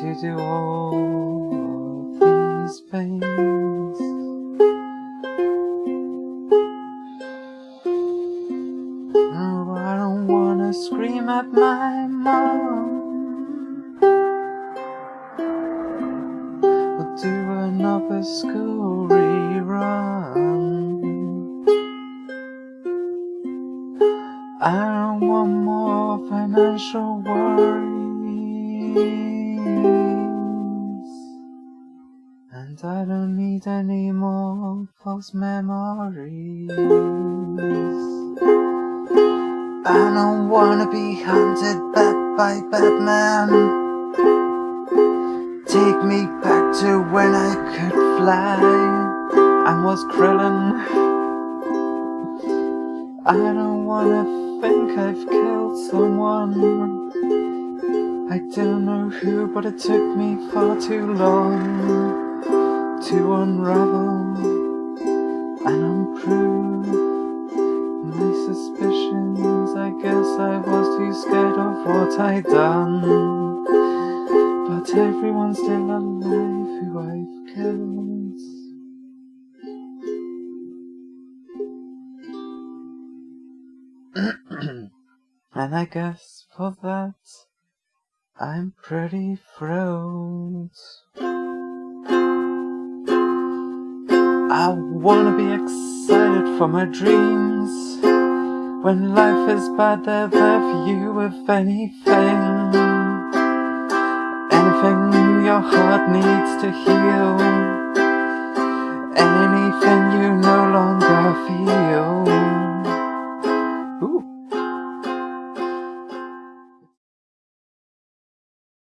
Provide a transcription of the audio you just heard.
all of these things. Oh, I don't wanna scream at my mom or do another school rerun. I don't want more financial worries, and I don't need any more false memories. I don't wanna be hunted back by Batman. Take me back to when I could fly and was Krillin. I don't wanna think I've killed someone. I don't know who, but it took me far too long to unravel and unprove my suspicions. I guess I was too scared of what I'd done. But everyone's still alive who I've killed. and I guess for that I'm pretty thrilled. I wanna be excited for my dreams. When life is bad, they're there for you if anything. Anything your heart needs to heal.